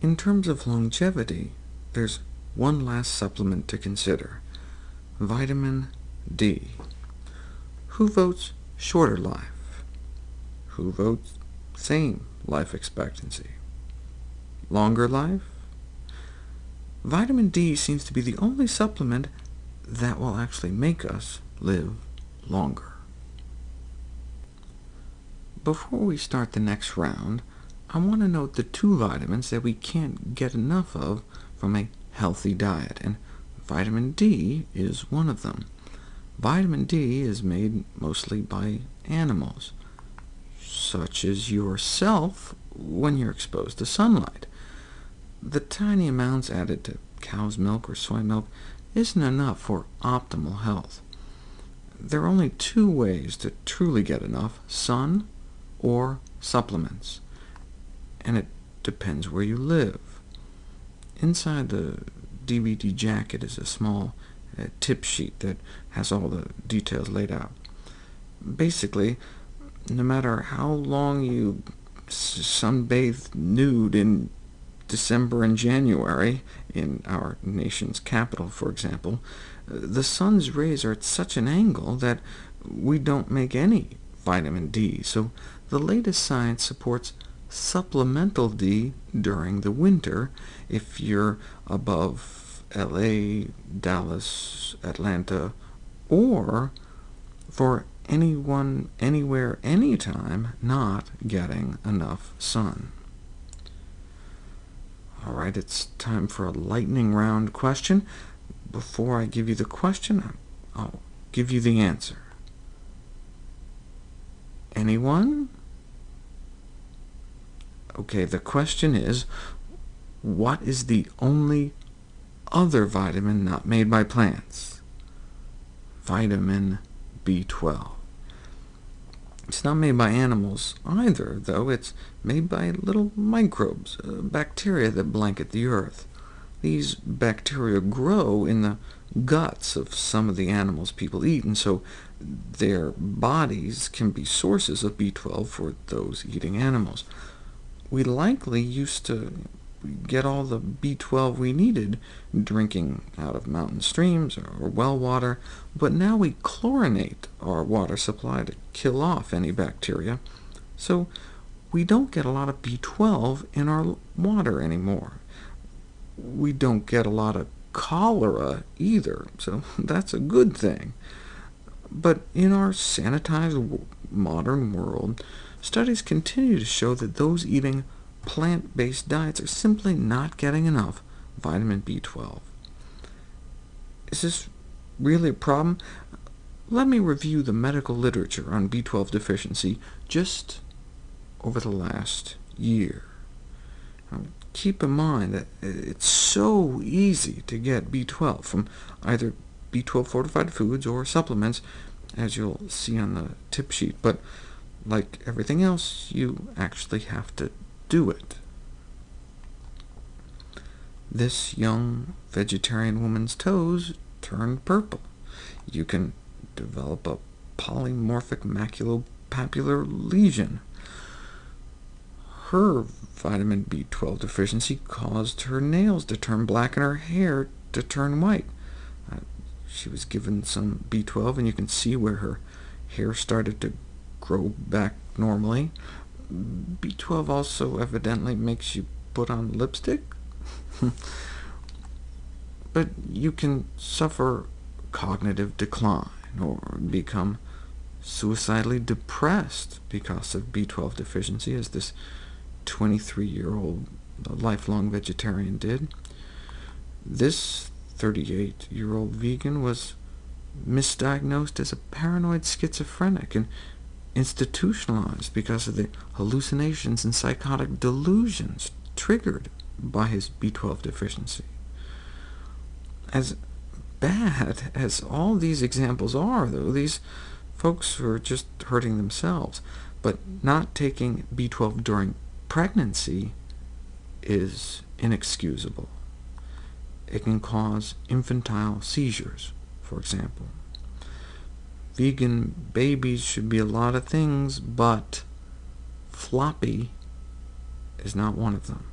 In terms of longevity, there's one last supplement to consider, vitamin D. Who votes shorter life? Who votes same life expectancy? Longer life? Vitamin D seems to be the only supplement that will actually make us live longer. Before we start the next round, I want to note the two vitamins that we can't get enough of from a healthy diet, and vitamin D is one of them. Vitamin D is made mostly by animals, such as yourself when you're exposed to sunlight. The tiny amounts added to cow's milk or soy milk isn't enough for optimal health. There are only two ways to truly get enough, sun or supplements, and it depends where you live. Inside the DVD jacket is a small uh, tip sheet that has all the details laid out. Basically, no matter how long you sunbathe nude in December and January, in our nation's capital, for example, the sun's rays are at such an angle that we don't make any vitamin D, so the latest science supports supplemental D during the winter if you're above LA, Dallas, Atlanta, or for anyone, anywhere, anytime not getting enough sun. All right, it's time for a lightning round question. Before I give you the question, I'll give you the answer. Anyone? OK, the question is, what is the only other vitamin not made by plants? Vitamin B12. It's not made by animals either, though. It's made by little microbes, uh, bacteria that blanket the Earth. These bacteria grow in the guts of some of the animals people eat, and so their bodies can be sources of B12 for those eating animals. We likely used to get all the B12 we needed drinking out of mountain streams or well water, but now we chlorinate our water supply to kill off any bacteria, so we don't get a lot of B12 in our water anymore. We don't get a lot of cholera either, so that's a good thing. But in our sanitized modern world, studies continue to show that those eating plant-based diets are simply not getting enough vitamin B12. Is this really a problem? Let me review the medical literature on B12 deficiency just over the last year. Now, keep in mind that it's so easy to get B12 from either B12 fortified foods or supplements, as you'll see on the tip sheet, but like everything else, you actually have to do it. This young vegetarian woman's toes turned purple. You can develop a polymorphic maculopapular lesion. Her vitamin B12 deficiency caused her nails to turn black and her hair to turn white. Uh, she was given some B12, and you can see where her hair started to grow back normally. B12 also evidently makes you put on lipstick? but you can suffer cognitive decline or become suicidally depressed because of B12 deficiency, as this 23-year-old lifelong vegetarian did. This 38-year-old vegan was misdiagnosed as a paranoid schizophrenic, and institutionalized because of the hallucinations and psychotic delusions triggered by his B12 deficiency. As bad as all these examples are, though, these folks were just hurting themselves, but not taking B12 during pregnancy is inexcusable. It can cause infantile seizures, for example. Vegan babies should be a lot of things, but floppy is not one of them.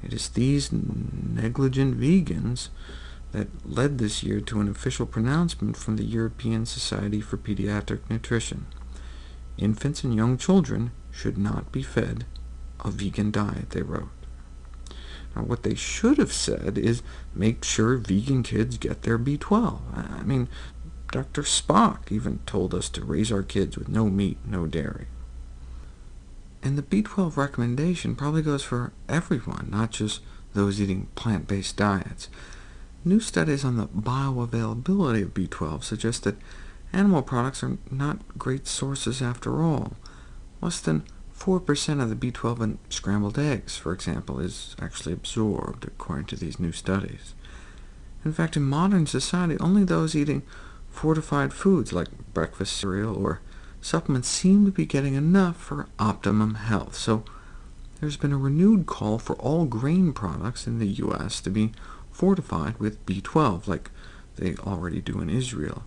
It is these negligent vegans that led this year to an official pronouncement from the European Society for Pediatric Nutrition. Infants and young children should not be fed a vegan diet, they wrote. Now, what they should have said is make sure vegan kids get their B12. I mean, Dr. Spock even told us to raise our kids with no meat, no dairy. And the B12 recommendation probably goes for everyone, not just those eating plant-based diets. New studies on the bioavailability of B12 suggest that animal products are not great sources after all. Less than 4% of the B12 in scrambled eggs, for example, is actually absorbed, according to these new studies. In fact, in modern society, only those eating fortified foods like breakfast cereal or supplements seem to be getting enough for optimum health, so there's been a renewed call for all grain products in the U.S. to be fortified with B12, like they already do in Israel,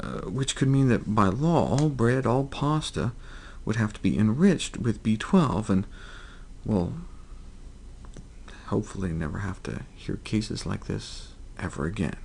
uh, which could mean that by law all bread, all pasta would have to be enriched with B12, and, well, hopefully never have to hear cases like this ever again.